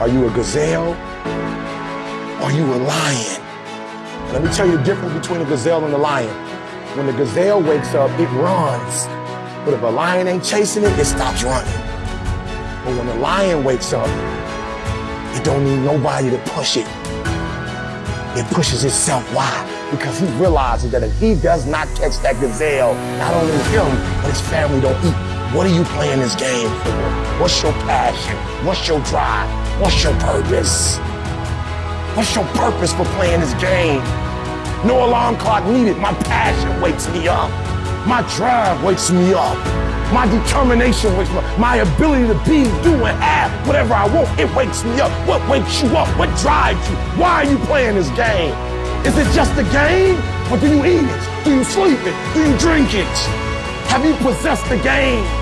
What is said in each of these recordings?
Are you a gazelle? Are you a lion? Let me tell you the difference between a gazelle and a lion. When the gazelle wakes up, it runs. But if a lion ain't chasing it, it stops running. But when the lion wakes up, it don't need nobody to push it. It pushes itself. Why? Because he realizes that if he does not catch that gazelle, not only him, but his family don't eat. What are you playing this game for? What's your passion? What's your drive? What's your purpose? What's your purpose for playing this game? No alarm clock needed. My passion wakes me up. My drive wakes me up. My determination wakes me up. My ability to be, do, and have whatever I want, it wakes me up. What wakes you up? What drives you? Why are you playing this game? Is it just a game? Or do you eat it? Do you sleep it? Do you drink it? Have you possessed the game?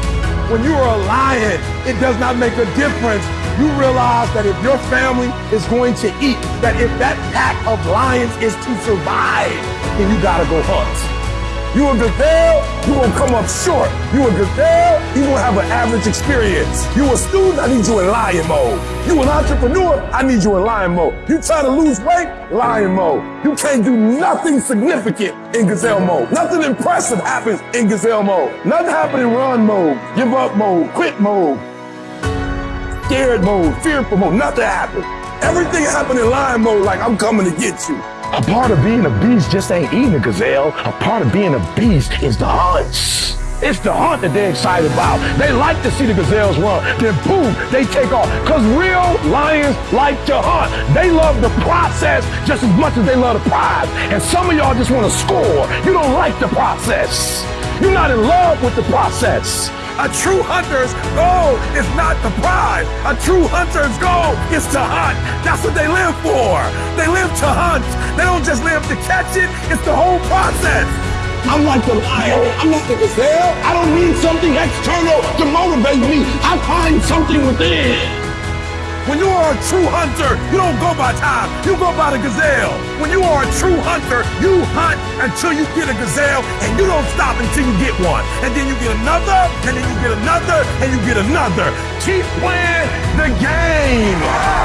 When you are a lion, it does not make a difference. You realize that if your family is going to eat, that if that pack of lions is to survive, then you gotta go hunt. You a gazelle, you gonna come up short. You a gazelle, you gonna have an average experience. You a student, I need you in lion mode. You an entrepreneur, I need you in lion mode. You trying to lose weight, lion mode. You can't do nothing significant in gazelle mode. Nothing impressive happens in gazelle mode. Nothing happens in run mode, give up mode, quit mode, scared mode, fearful mode. Nothing happens. Everything happens in lion mode like I'm coming to get you. A part of being a beast just ain't eating a gazelle. A part of being a beast is the hunts. It's the hunt that they're excited about. They like to see the gazelles run. Then boom, they take off. Because real lions like to hunt. They love the process just as much as they love the prize. And some of y'all just want to score. You don't like the process. You're not in love with the process. A true hunter's goal is not the prize. A true hunter's goal is to hunt. That's what they live for. They live to hunt. They don't just live to catch it. It's the whole process. I'm like the lion. I'm not the gazelle. I don't need something external to motivate me. I find something within. When you are a true hunter, you don't go by time, you go by the gazelle. When you are a true hunter, you hunt until you get a gazelle and you don't stop until you get one. And then you get another, and then you get another, and you get another. Keep playing the game.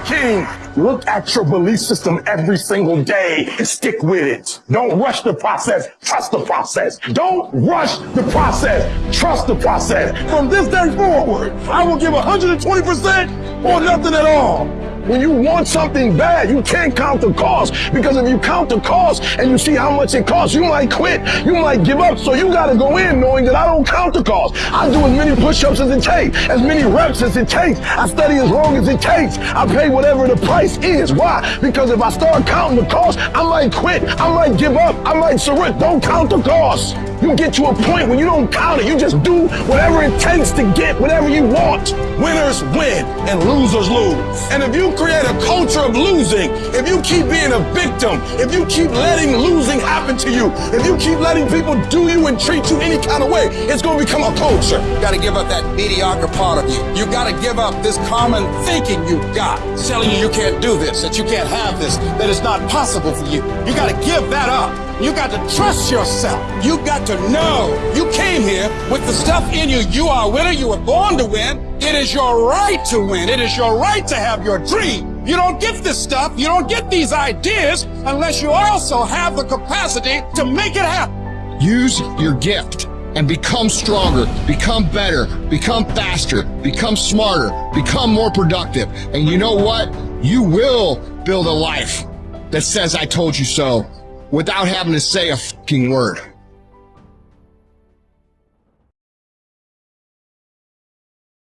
Working. Look at your belief system every single day and stick with it. Don't rush the process. Trust the process. Don't rush the process. Trust the process. From this day forward, I will give 120% or nothing at all. When you want something bad, you can't count the cost because if you count the cost and you see how much it costs, you might quit, you might give up. So you got to go in knowing that I don't count the cost. I do as many push-ups as it takes, as many reps as it takes. I study as long as it takes. I pay whatever the price is. Why? Because if I start counting the cost, I might quit. I might give up. I might surrender. Don't count the cost. You get to a point when you don't count it. You just do whatever it takes to get whatever you want. Winners win and losers lose. And if you create a culture of losing, if you keep being a victim, if you keep letting losing happen to you, if you keep letting people do you and treat you any kind of way, it's going to become a culture. You got to give up that mediocre part of you. You got to give up this common thinking you got, telling you you can't do this, that you can't have this, that it's not possible for you. You got to give that up. You got to trust yourself. You got to know you came here with the stuff in you. You are a winner. You were born to win. It is your right to win. It is your right to have your dream. You don't get this stuff. You don't get these ideas unless you also have the capacity to make it happen. Use your gift and become stronger, become better, become faster, become smarter, become more productive. And you know what? You will build a life that says I told you so without having to say a fucking word.